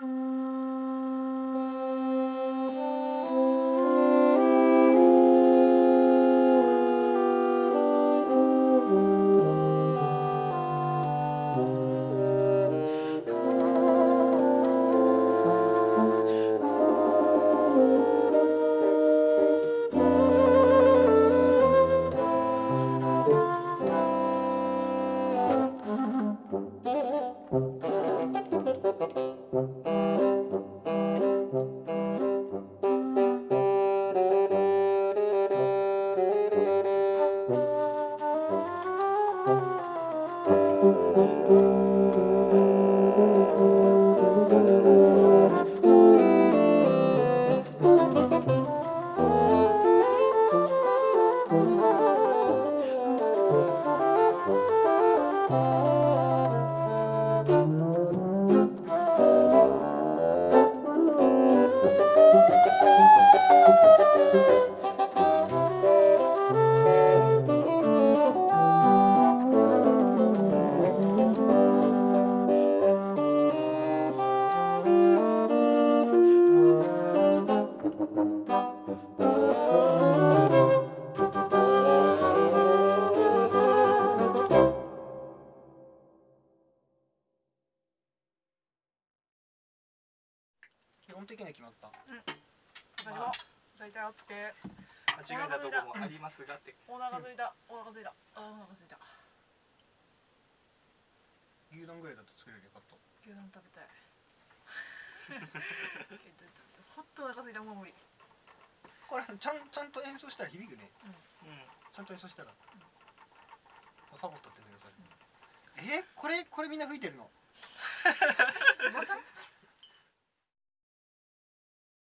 Mm-hmm. 基本的には決まった。私も大体 OK 間違えたとこもありますがって。お腹すいた。お腹すいた。あお腹すいた。牛丼ぐらいだと作れるよかった牛丼食べたい。ほっと？お腹すいたもう無理。これちゃんちゃんと演奏したら響くね。うん。ちゃんと演奏したら、ファゴットってえこれこれみんな吹いてるの？